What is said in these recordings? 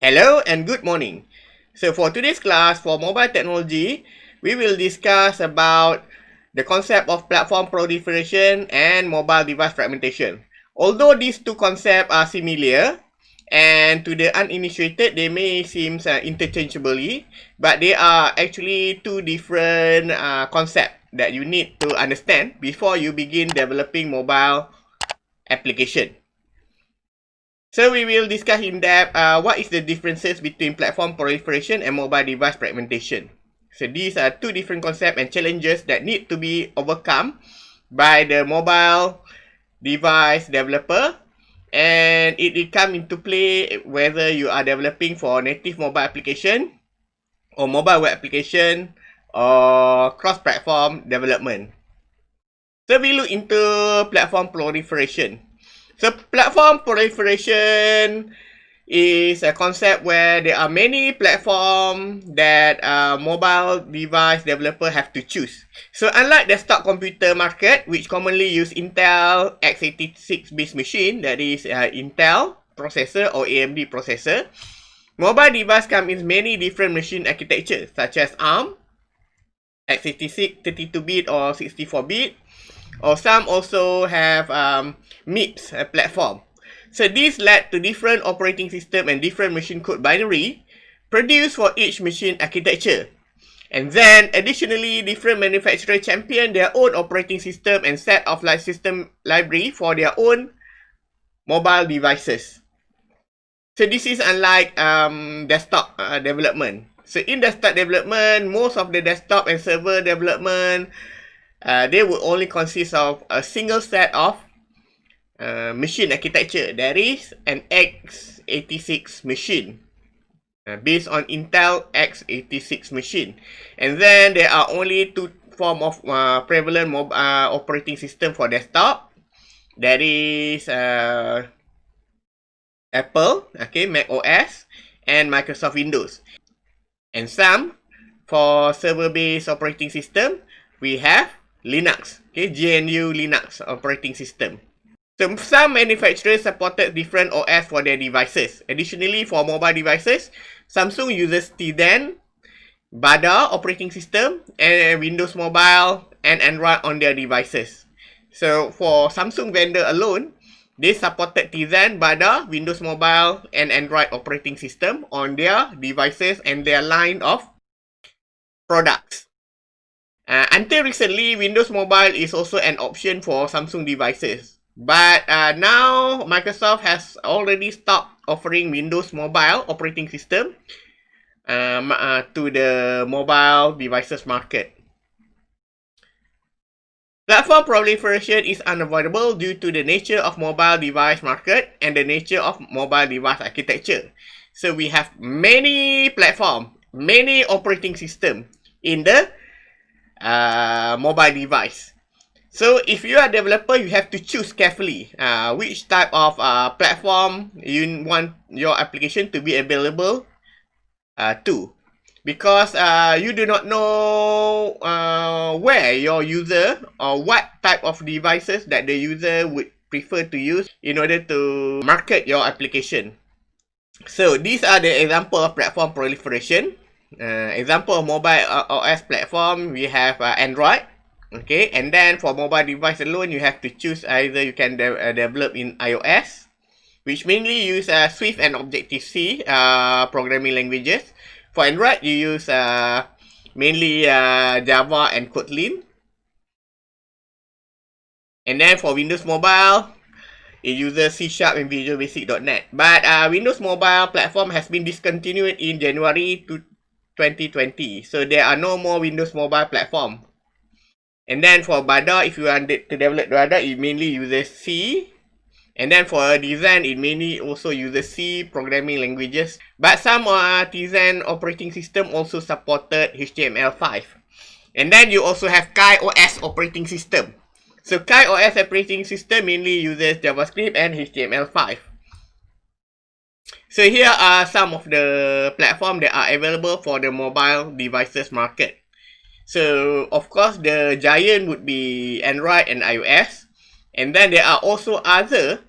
Hello and good morning. So for today's class for mobile technology, we will discuss about the concept of platform proliferation and mobile device fragmentation. Although these two concepts are similar and to the uninitiated they may seem uh, interchangeably, but they are actually two different uh, concepts that you need to understand before you begin developing mobile application. So we will discuss in depth uh, what is the differences between platform proliferation and mobile device fragmentation. So these are two different concepts and challenges that need to be overcome by the mobile device developer and it will come into play whether you are developing for native mobile application or mobile web application or cross-platform development. So we look into platform proliferation. So platform proliferation is a concept where there are many platforms that uh, mobile device developer have to choose. So unlike desktop computer market, which commonly use Intel x86 based machine, that is uh, Intel processor or AMD processor, mobile device come in many different machine architectures such as ARM, x86, 32-bit or 64-bit, or some also have um, MIPS a platform. So this led to different operating system and different machine code binary produced for each machine architecture. And then additionally, different manufacturers champion their own operating system and set of light system library for their own mobile devices. So this is unlike um, desktop uh, development. So in desktop development, most of the desktop and server development uh, they would only consist of a single set of uh, machine architecture. There is an x86 machine uh, based on Intel x86 machine. And then there are only two form of uh, prevalent mobile uh, operating system for desktop. That is uh, Apple, okay, Mac OS, and Microsoft Windows. And some for server-based operating system, we have Linux, okay, GNU Linux operating system. So some manufacturers supported different OS for their devices. Additionally, for mobile devices, Samsung uses Tizen, Bada operating system, and Windows Mobile and Android on their devices. So for Samsung vendor alone, they supported Tizen, Bada, Windows Mobile, and Android operating system on their devices and their line of products. Uh, until recently, Windows Mobile is also an option for Samsung devices. But uh, now, Microsoft has already stopped offering Windows Mobile operating system um, uh, to the mobile devices market. Platform proliferation is unavoidable due to the nature of mobile device market and the nature of mobile device architecture. So we have many platform, many operating system in the uh, mobile device. So if you are a developer, you have to choose carefully uh, which type of uh, platform you want your application to be available uh, to. Because uh, you do not know uh, where your user or what type of devices that the user would prefer to use in order to market your application. So these are the example of platform proliferation. Uh, example mobile OS platform, we have uh, Android. Okay, and then for mobile device alone, you have to choose either you can de uh, develop in iOS, which mainly use uh, Swift and Objective-C uh, programming languages. For Android, you use uh, mainly uh, Java and Kotlin. And then for Windows Mobile, it uses C Sharp and Visual Basic.NET. But uh, Windows Mobile platform has been discontinued in January 2020. So there are no more Windows Mobile platform. And then for Bada, if you want to develop Bada, it mainly uses C. And then for Tizen, it mainly also uses C programming languages. But some artisan operating system also supported HTML5. And then you also have KaiOS operating system. So KaiOS operating system mainly uses JavaScript and HTML5. So here are some of the platforms that are available for the mobile devices market. So of course the giant would be Android and iOS. And then there are also other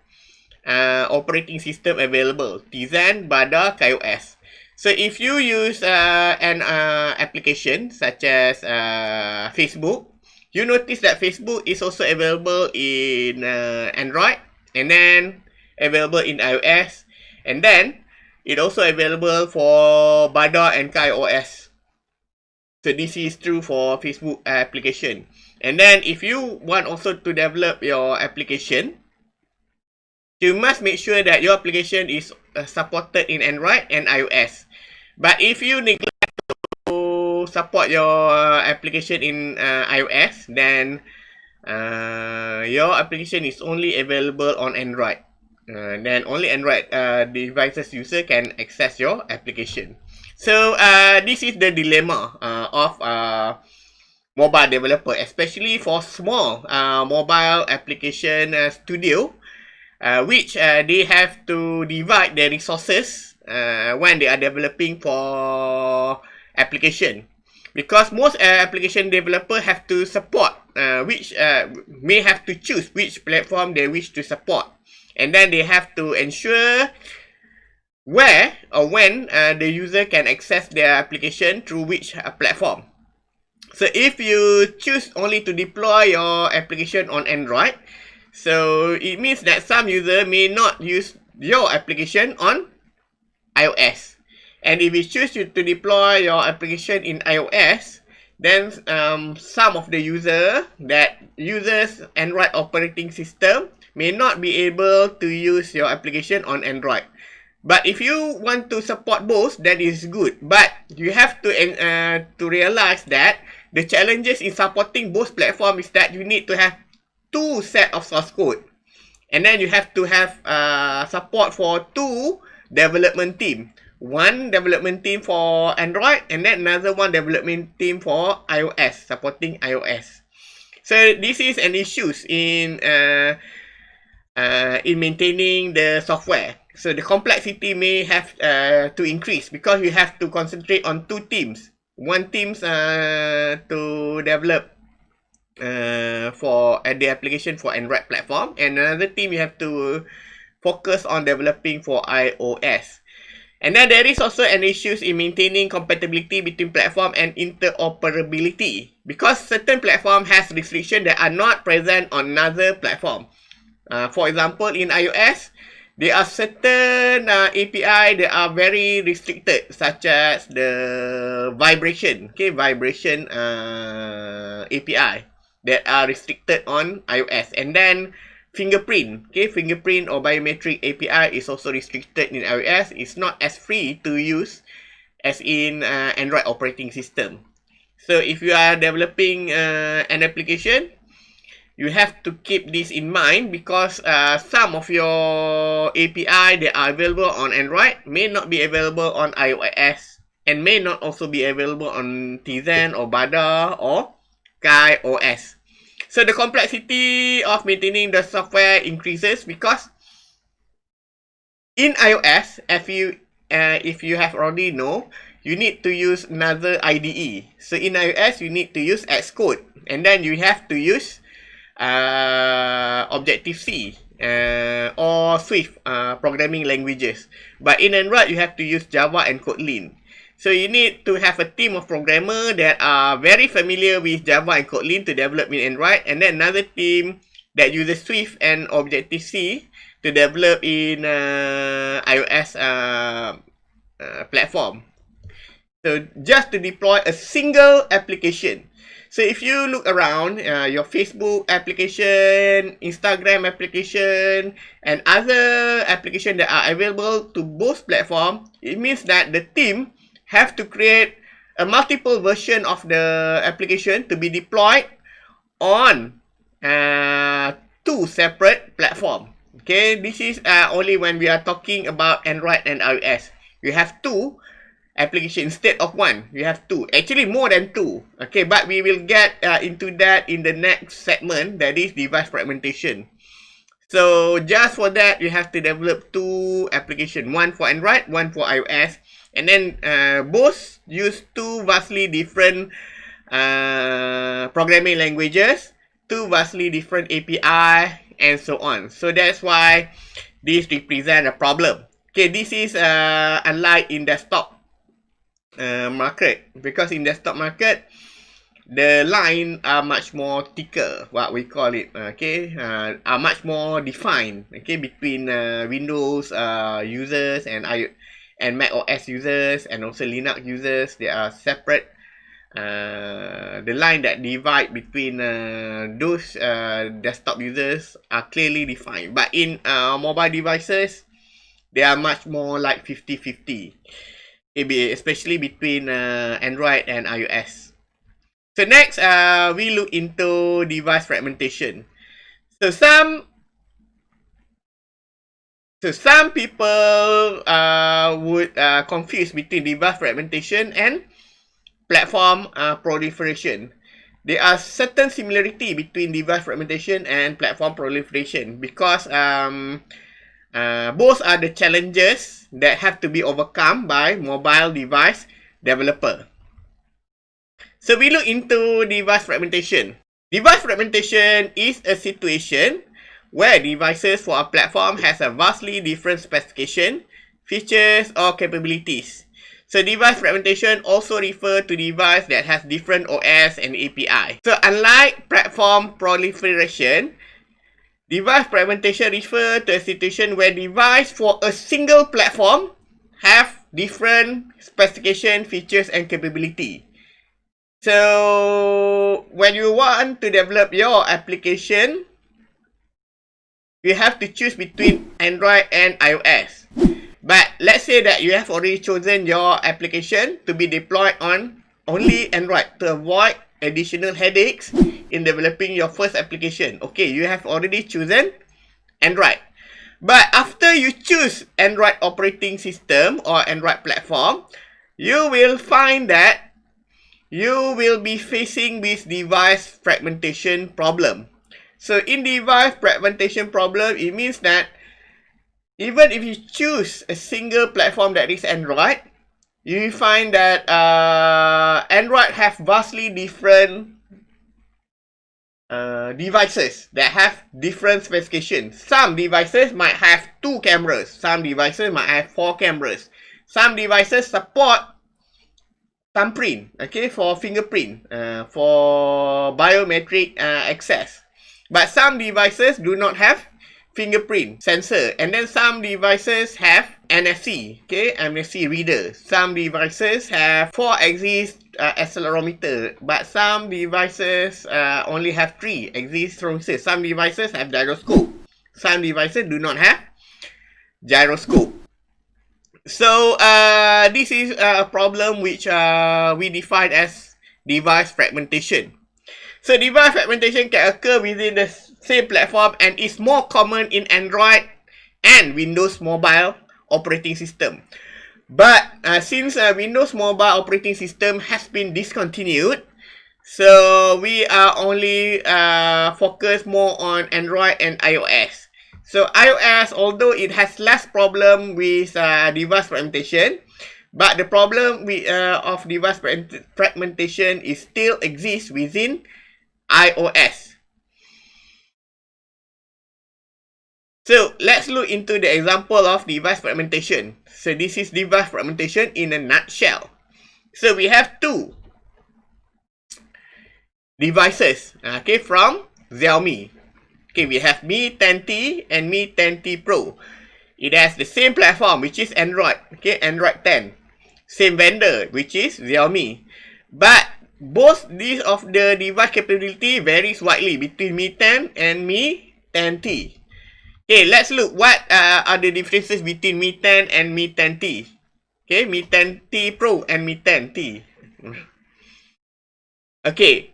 uh, operating system available, Tizen, Bada, KaiOS. So if you use uh, an uh, application such as uh, Facebook, you notice that Facebook is also available in uh, Android and then available in iOS and then it also available for Bada and KaiOS. So this is true for Facebook application. And then if you want also to develop your application, you must make sure that your application is uh, supported in Android and iOS. But if you neglect to support your application in uh, iOS, then uh, your application is only available on Android. Uh, then only Android uh, devices user can access your application. So uh, this is the dilemma uh, of uh, mobile developer, especially for small uh, mobile application uh, studio, uh, which uh, they have to divide their resources uh, when they are developing for application. Because most uh, application developer have to support, uh, which uh, may have to choose which platform they wish to support. And then they have to ensure where or when uh, the user can access their application through which uh, platform. So if you choose only to deploy your application on Android, so it means that some user may not use your application on iOS. And if you choose to deploy your application in iOS, then um, some of the user that uses Android operating system may not be able to use your application on Android. But if you want to support both, that is good. But you have to uh, to realize that the challenges in supporting both platforms is that you need to have two set of source code. And then you have to have uh, support for two development team. One development team for Android and then another one development team for iOS, supporting iOS. So this is an issue in uh, uh, in maintaining the software. So the complexity may have uh, to increase because you have to concentrate on two teams one teams uh, to develop uh, for uh, the application for Android platform and another team you have to focus on developing for iOS. And then there is also an issues in maintaining compatibility between platform and interoperability because certain platform has restriction that are not present on another platform. Uh, for example, in iOS, there are certain uh, API that are very restricted, such as the vibration, okay, vibration uh, API that are restricted on iOS. And then fingerprint, okay, fingerprint or biometric API is also restricted in iOS. It's not as free to use as in uh, Android operating system. So if you are developing uh, an application, you have to keep this in mind because uh, some of your API that are available on Android may not be available on iOS and may not also be available on Tizen or Bada or KaiOS. So the complexity of maintaining the software increases because in iOS, if you uh, if you have already know, you need to use another IDE. So in iOS, you need to use Xcode, and then you have to use uh, Objective-C uh, or Swift uh, programming languages. But in Android, you have to use Java and Kotlin. So you need to have a team of programmers that are very familiar with Java and Kotlin to develop in Android. And then another team that uses Swift and Objective-C to develop in uh, iOS uh, uh, platform. So just to deploy a single application So if you look around uh, your Facebook application, Instagram application, and other application that are available to both platform, it means that the team have to create a multiple version of the application to be deployed on uh, two separate platform. Okay, this is uh, only when we are talking about Android and iOS. You have two application instead of one. We have two. Actually more than two. Okay but we will get uh, into that in the next segment that is device fragmentation. So just for that you have to develop two application. One for android one for ios. And then uh, both use two vastly different uh, programming languages two vastly different api and so on. So that's why this represent a problem. Okay, this is uh, unlike in desktop uh, market. Because in desktop market the line are much more thicker what we call it okay? Uh, are much more defined okay? Between uh, windows uh, users and i and mac os users and also linux users they are separate. Uh, the line that divide between uh, those uh, desktop users are clearly defined. But in uh, mobile devices they are much more like 50-50 especially between uh, android and ios So next, uh, we look into device fragmentation. So some, so some people uh, would uh, confuse between device fragmentation and platform uh, proliferation. There are certain similarity between device fragmentation and platform proliferation because um, uh, both are the challenges that have to be overcome by mobile device developer. So we look into device fragmentation. Device fragmentation is a situation where devices for a platform has a vastly different specification, features or capabilities. So device fragmentation also refer to device that has different OS and API. So unlike platform proliferation, device fragmentation refers to a situation where device for a single platform have different specification, features and capability. So when you want to develop your application, you have to choose between Android and iOS. But let's say that you have already chosen your application to be deployed on only Android to avoid additional headaches in developing your first application. Okay, you have already chosen Android. But after you choose Android operating system or Android platform, you will find that you will be facing this device fragmentation problem. So in device fragmentation problem, it means that even if you choose a single platform that is Android, you find that uh, Android have vastly different uh, devices that have different specifications. Some devices might have two cameras. Some devices might have four cameras. Some devices support thumbprint, okay, for fingerprint, uh, for biometric uh, access. But some devices do not have fingerprint sensor. And then some devices have NFC, okay, NFC reader. Some devices have 4-axis uh, accelerometer. But some devices uh, only have 3-axis accelerometer. Some devices have gyroscope. Some devices do not have gyroscope. So uh, this is a problem which uh, we define as device fragmentation. So device fragmentation can occur within the same platform and is more common in Android and Windows Mobile operating system. But uh, since uh, Windows Mobile operating system has been discontinued, so we are only uh, focused more on Android and iOS. So iOS, although it has less problem with uh, device fragmentation, but the problem with, uh, of device fragmentation is still exists within iOS. So let's look into the example of device fragmentation. So this is device fragmentation in a nutshell. So we have two devices, okay, from Xiaomi. Okay, we have Mi 10T and Mi 10T Pro. It has the same platform, which is Android. Okay, Android 10. Same vendor, which is Xiaomi. But both these of the device capability varies widely between Mi 10 and Mi 10T. Okay, let's look what uh, are the differences between Mi 10 and Mi 10T. Okay, Mi 10T Pro and Mi 10T. Okay,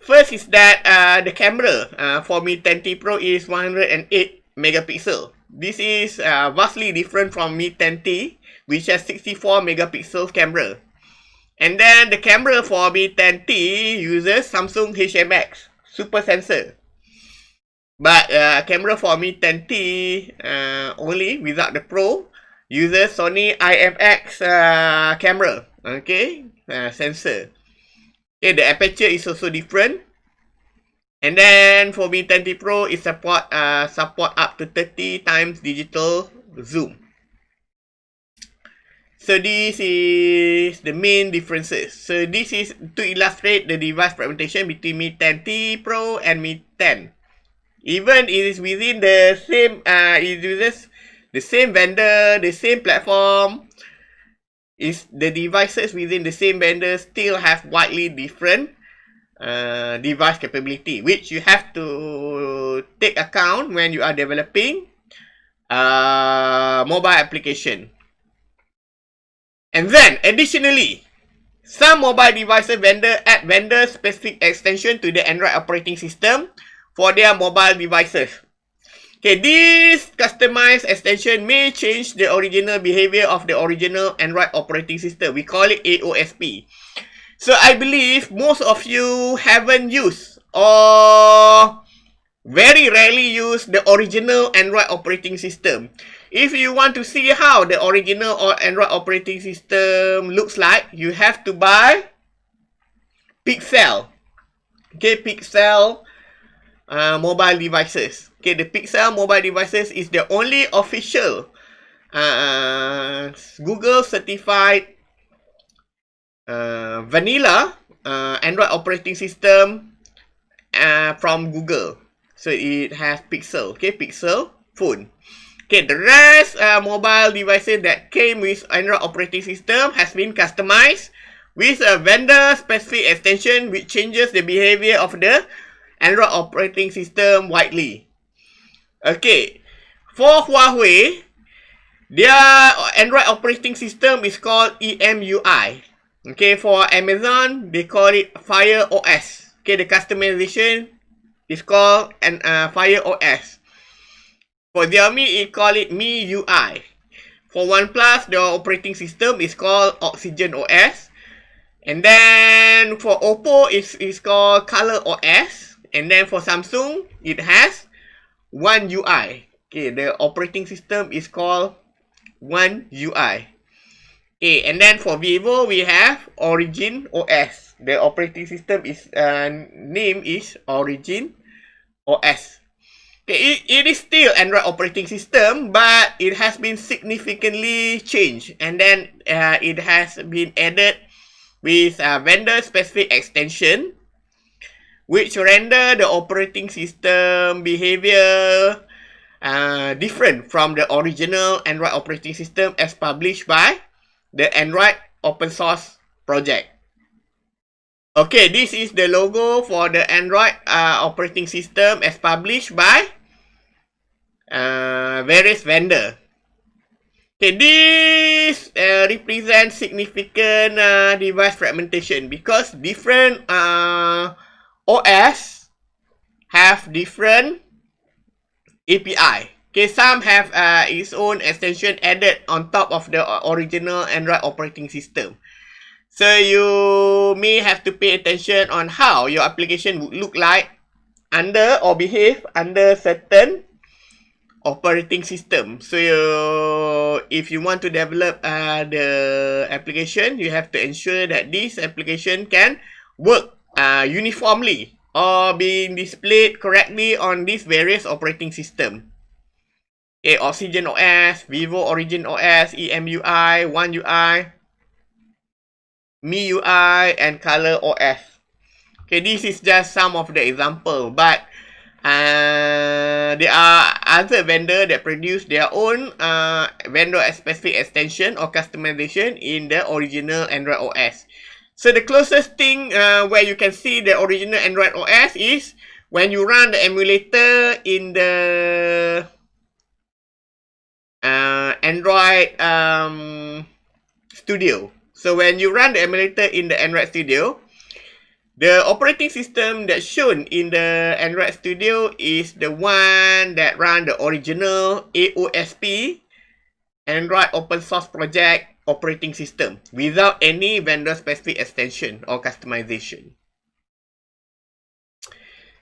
First is that uh, the camera uh, for Mi 10T Pro is 108 megapixel. This is uh, vastly different from Mi 10T, which has 64 megapixel camera. And then the camera for Mi 10T uses Samsung HMX Super Sensor. But uh, camera for Mi 10T uh, only without the Pro uses Sony IMX uh, camera, okay, uh, sensor. Okay, the aperture is also different. And then for Mi 10T Pro, it support uh, support up to 30 times digital zoom. So this is the main differences. So this is to illustrate the device fragmentation between Mi 10T Pro and Mi 10. Even it is within the same, uh, it uses the same vendor, the same platform, is the devices within the same vendor still have widely different uh, device capability, which you have to take account when you are developing uh, mobile application. And then, additionally, some mobile devices vendor add vendor-specific extension to the Android operating system for their mobile devices. Okay, this customized extension may change the original behavior of the original Android operating system. We call it AOSP. So I believe most of you haven't used or very rarely use the original Android operating system. If you want to see how the original or Android operating system looks like, you have to buy Pixel. Okay, Pixel uh, mobile devices. Okay, the Pixel mobile devices is the only official uh, Google certified uh, vanilla uh, Android operating system uh, from Google. So it has Pixel. Okay, Pixel phone. Okay, the rest uh, mobile devices that came with Android operating system has been customized with a vendor-specific extension which changes the behavior of the Android operating system widely. Okay, for Huawei, their Android operating system is called EMUI. Okay, for Amazon, they call it Fire OS. Okay, the customization is called an uh, Fire OS. For Xiaomi, it call it Mi UI. For OnePlus, the operating system is called Oxygen OS. And then for Oppo, it's, it's called Color OS. And then for Samsung, it has One UI. Okay, the operating system is called One UI. Okay, and then for Vivo, we have Origin OS. The operating system is uh, name is Origin OS. Okay, it, it is still Android operating system, but it has been significantly changed. And then uh, it has been added with a vendor-specific extension, which render the operating system behavior uh, different from the original Android operating system as published by the Android open source project. Okay, this is the logo for the Android uh, operating system as published by uh, various vendor. Okay, this uh, represents significant uh, device fragmentation because different uh, OS have different API. Okay, some have uh, its own extension added on top of the original Android operating system. So you may have to pay attention on how your application would look like under or behave under certain operating system. So you, if you want to develop uh, the application, you have to ensure that this application can work uh, uniformly or being displayed correctly on these various operating system. Okay, Oxygen OS, Vivo Origin OS, EMUI, One UI, MIUI and Color OS. Okay, this is just some of the example, but uh, there are other vendor that produce their own uh, vendor specific extension or customization in the original Android OS. So the closest thing uh, where you can see the original Android OS is when you run the emulator in the uh, Android um, Studio. So when you run the emulator in the Android Studio, the operating system that's shown in the Android Studio is the one that run the original AOSP Android open source project operating system without any vendor specific extension or customization.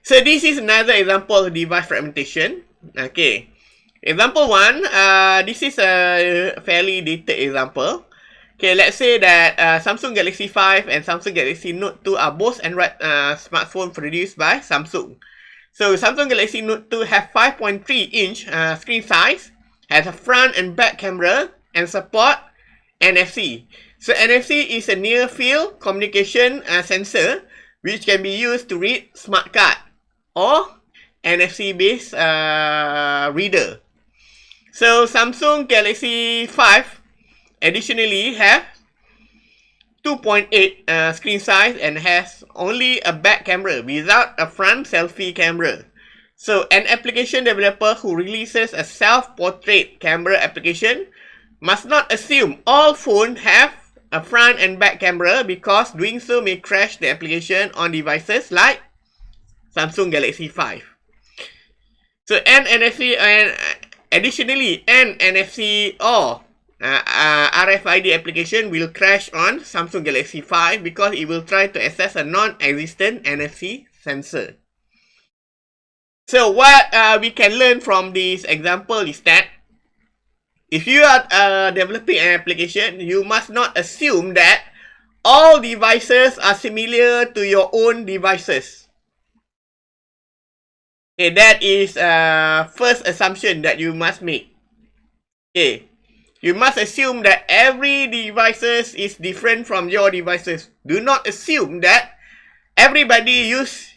So this is another example of device fragmentation. Okay. Example one, uh, this is a fairly detailed example. Okay, let's say that uh, Samsung Galaxy 5 and Samsung Galaxy Note 2 are both Android uh, smartphone produced by Samsung. So Samsung Galaxy Note 2 have 5.3 inch uh, screen size, has a front and back camera, and support NFC. So NFC is a near field communication uh, sensor which can be used to read smart card or NFC based uh, reader. So Samsung Galaxy 5 additionally have 2.8 uh, screen size and has only a back camera without a front selfie camera. So an application developer who releases a self-portrait camera application must not assume all phones have a front and back camera because doing so may crash the application on devices like Samsung Galaxy 5. So NFC and additionally an NFC or uh, uh, RFID application will crash on Samsung Galaxy 5 because it will try to access a non-existent NFC sensor. So what uh, we can learn from this example is that if you are uh, developing an application, you must not assume that all devices are similar to your own devices. Okay, that is uh, first assumption that you must make. Okay, you must assume that every devices is different from your devices. Do not assume that everybody use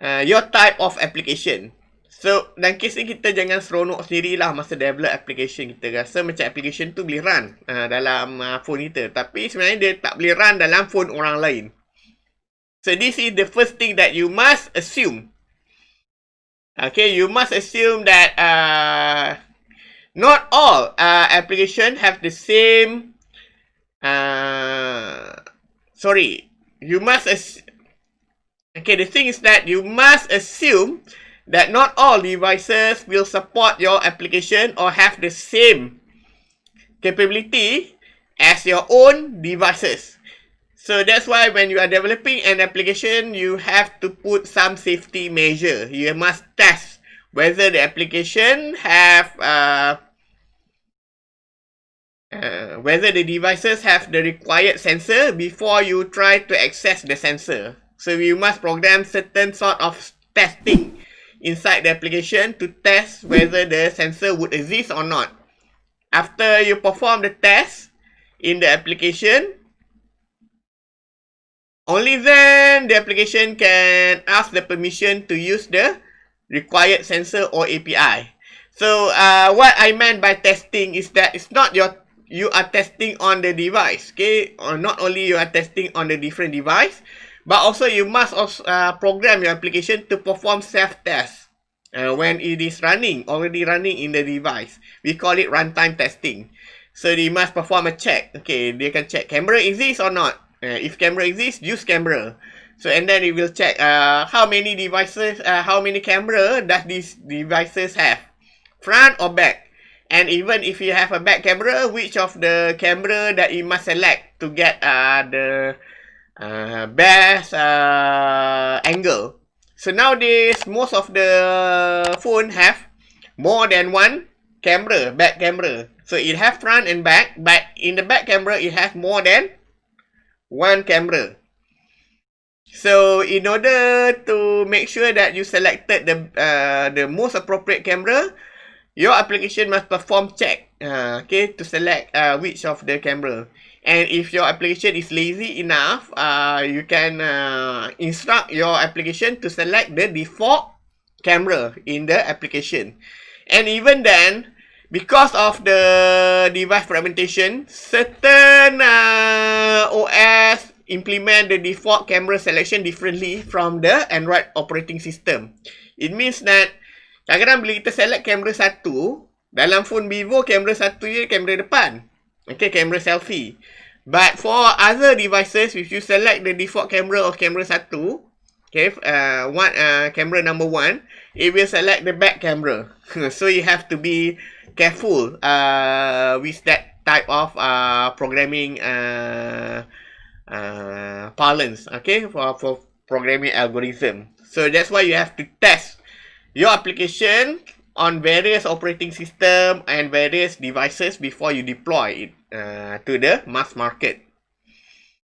uh, your type of application. So, dalam kes ni kita jangan seronok sendirilah masa develop application kita. Rasa macam application tu boleh run uh, dalam uh, phone kita. Tapi sebenarnya dia tak boleh run dalam phone orang lain. So, this is the first thing that you must assume. Okay, you must assume that uh, not all uh, application have the same uh, sorry you must okay the thing is that you must assume that not all devices will support your application or have the same capability as your own devices. So that's why when you are developing an application you have to put some safety measure. You must test whether the application have uh, uh, whether the devices have the required sensor before you try to access the sensor. So you must program certain sort of testing inside the application to test whether the sensor would exist or not. After you perform the test in the application, only then the application can ask the permission to use the required sensor or API. So uh, what I meant by testing is that it's not your you are testing on the device, okay? Or not only you are testing on the different device, but also you must also uh, program your application to perform self-test uh, when it is running, already running in the device. We call it runtime testing. So they must perform a check. Okay, they can check camera exists or not. Uh, if camera exists, use camera. So and then it will check uh, how many devices, uh, how many camera does these devices have, front or back. And even if you have a back camera, which of the camera that you must select to get uh, the uh, best uh, angle. So nowadays, most of the phone have more than one camera, back camera. So it have front and back, but in the back camera, it has more than one camera. So in order to make sure that you selected the uh, the most appropriate camera, your application must perform check, uh, okay, to select uh, which of the camera. And if your application is lazy enough, uh, you can uh, instruct your application to select the default camera in the application. And even then, because of the device fragmentation, certain uh, OS implement the default camera selection differently from the Android operating system. It means that kadang-kadang bila kita select kamera satu, dalam phone Vivo kamera satu je kamera depan. Okay, kamera selfie. But for other devices, if you select the default camera of kamera satu, okay, uh, one uh, camera number one, it will select the back camera. so you have to be careful uh, with that type of uh, programming uh, uh, parlance, okay, for, for programming algorithm. So that's why you have to test your application on various operating system and various devices before you deploy it uh, to the mass market.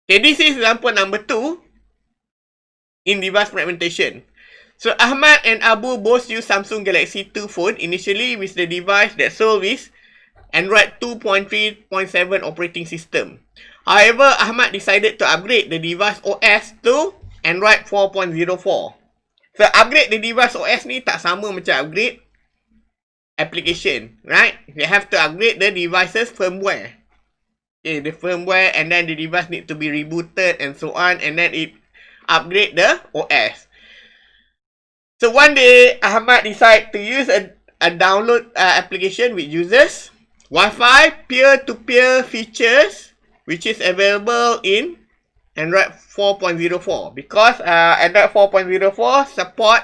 Okay, this is example number two in device fragmentation. So Ahmad and Abu both use Samsung Galaxy 2 phone initially with the device that sold with Android 2.3.7 operating system. However, Ahmad decided to upgrade the device OS to Android 4.04. So upgrade the device OS ni tak sama macam upgrade application, right? You have to upgrade the device's firmware. Okay, the firmware and then the device need to be rebooted and so on and then it upgrade the OS. So one day, Ahmad decide to use a, a download uh, application with users, Wi-Fi peer-to-peer features which is available in Android 4.04 because uh, Android 4.04 support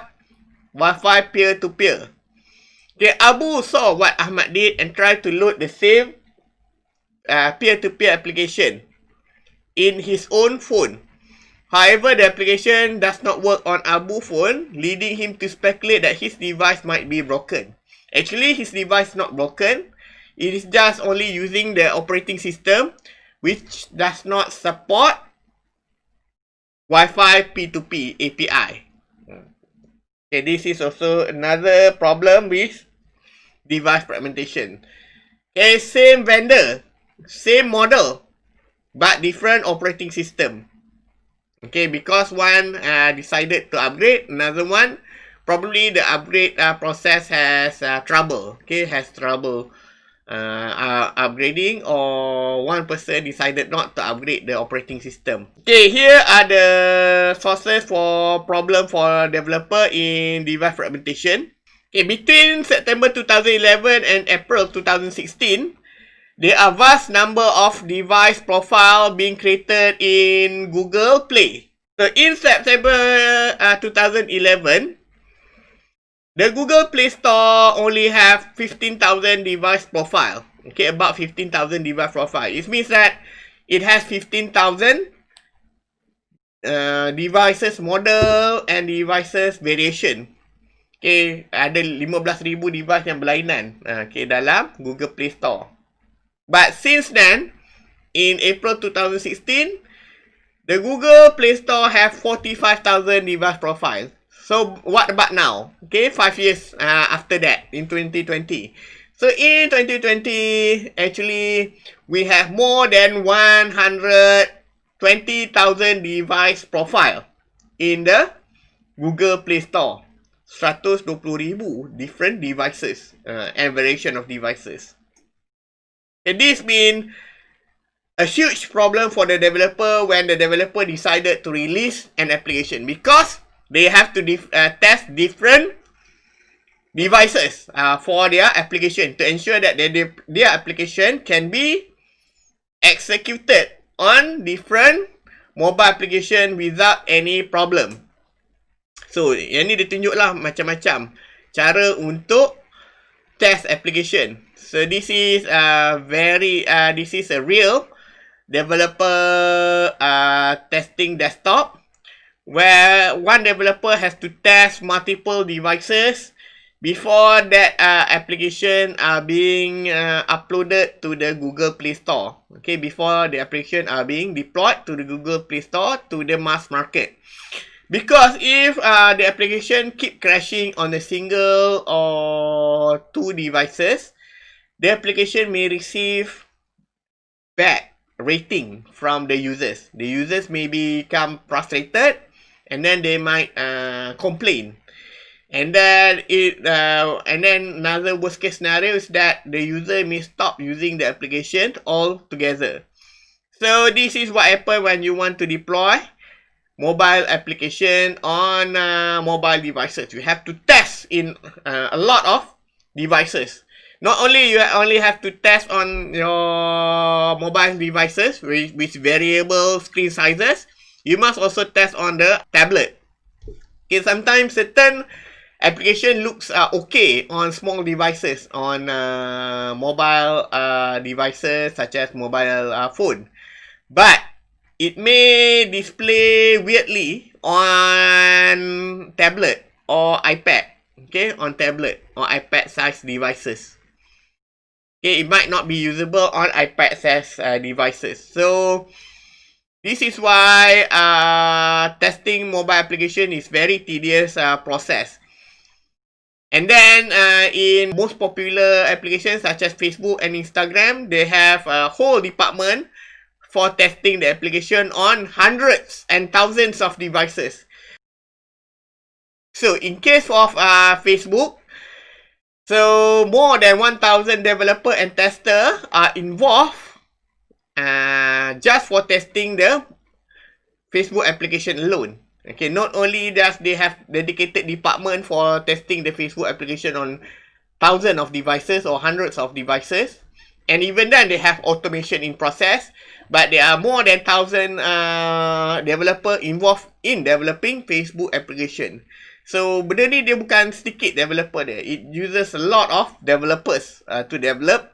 Wi-Fi peer-to-peer. Okay, Abu saw what Ahmad did and tried to load the same uh, peer-to-peer application in his own phone. However, the application does not work on Abu phone, leading him to speculate that his device might be broken. Actually, his device is not broken. It is just only using the operating system which does not support Wi-Fi P2P API. Okay, this is also another problem with device fragmentation. Okay, same vendor, same model, but different operating system. Okay, because one uh, decided to upgrade, another one, probably the upgrade uh, process has uh, trouble. Okay, has trouble uh, uh, upgrading or one person decided not to upgrade the operating system. Okay, here are the sources for problem for developer in device fragmentation. Okay, between September 2011 and April 2016, there are vast number of device profile being created in Google Play. So in September uh, 2011, the Google Play Store only have 15,000 device profile. Okay, about 15,000 device profile. It means that it has 15,000 uh, devices model and devices variation. Okay, ada 15,000 device yang berlainan okay, dalam Google Play Store. But since then, in April 2016, the Google Play Store have 45,000 device profiles. So, what about now? Okay, 5 years uh, after that, in 2020. So, in 2020, actually, we have more than 120,000 device profile in the Google Play Store. 120,000 different devices uh, and variation of devices. And this been a huge problem for the developer when the developer decided to release an application because they have to dif uh, test different devices uh, for their application to ensure that their, their application can be executed on different mobile application without any problem. So, yang ni dia tunjuk lah macam-macam cara untuk test application. So, this is a very, uh, this is a real developer uh, testing desktop where one developer has to test multiple devices before that uh, application are being uh, uploaded to the Google Play Store. Okay, before the application are being deployed to the Google Play Store to the mass market. Because if uh, the application keep crashing on a single or two devices, the application may receive bad rating from the users. The users may become frustrated and then they might uh, complain. And then it uh, and then another worst case scenario is that the user may stop using the application altogether. So this is what happen when you want to deploy mobile application on uh, mobile devices. You have to test in uh, a lot of devices. Not only you only have to test on your mobile devices with, with variable screen sizes, you must also test on the tablet. Okay, sometimes certain application looks uh, okay on small devices, on uh, mobile uh, devices such as mobile uh, phone. But it may display weirdly on tablet or iPad. Okay, on tablet or iPad size devices. Okay, it might not be usable on iPad uh, devices. So, This is why uh, testing mobile application is very tedious uh, process. And then uh, in most popular applications such as Facebook and Instagram, they have a whole department for testing the application on hundreds and thousands of devices. So in case of uh, Facebook, so more than 1,000 developer and tester are involved uh, just for testing the Facebook application alone. Okay, not only does they have dedicated department for testing the Facebook application on thousands of devices or hundreds of devices, and even then they have automation in process, but there are more than thousand uh, developer involved in developing Facebook application. So benda ni dia bukan sedikit developer dia. It uses a lot of developers uh, to develop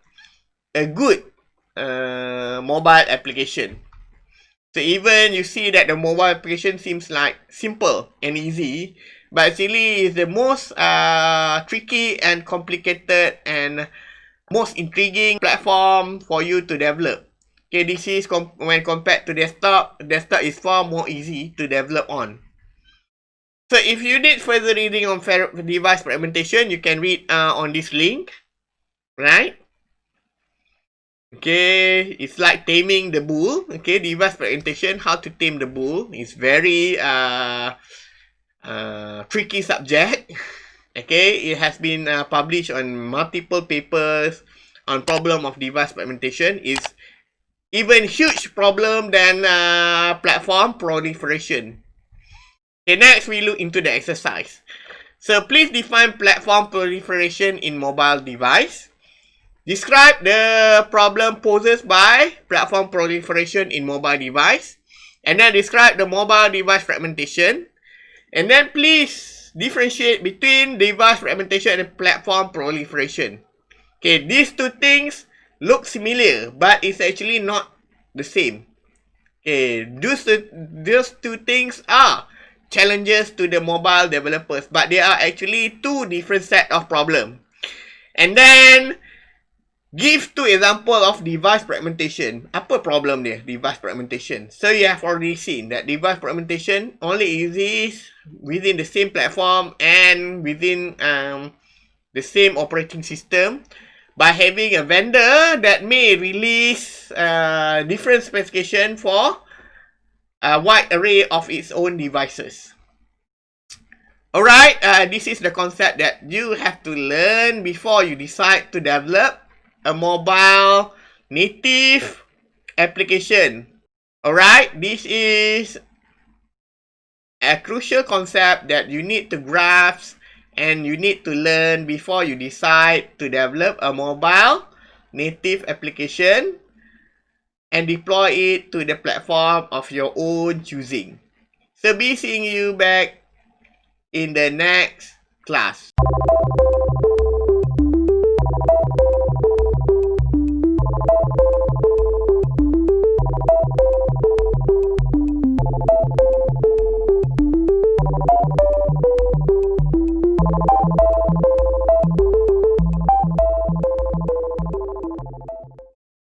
a good uh, mobile application. So even you see that the mobile application seems like simple and easy, but actually is the most uh, tricky and complicated and most intriguing platform for you to develop. Okay, this is com when compared to desktop, desktop is far more easy to develop on. So if you need further reading on device fragmentation, you can read uh, on this link, right? Okay, it's like taming the bull. Okay, device fragmentation, how to tame the bull. It's very uh, uh, tricky subject. Okay, it has been uh, published on multiple papers on problem of device fragmentation. It's even huge problem than uh, platform proliferation. Okay, next we look into the exercise. So please define platform proliferation in mobile device. Describe the problem poses by platform proliferation in mobile device. And then describe the mobile device fragmentation. And then please differentiate between device fragmentation and platform proliferation. Okay, these two things look similar, but it's actually not the same. Okay, those, those two things are challenges to the mobile developers, but they are actually two different set of problem. And then Give two example of device fragmentation. Apa problem dia, device fragmentation? So you have already seen that device fragmentation only exists within the same platform and within um, the same operating system by having a vendor that may release uh, different specification for a wide array of its own devices. Alright, uh, this is the concept that you have to learn before you decide to develop a mobile native application. Alright, this is a crucial concept that you need to grasp and you need to learn before you decide to develop a mobile native application and deploy it to the platform of your own choosing. So be seeing you back in the next class.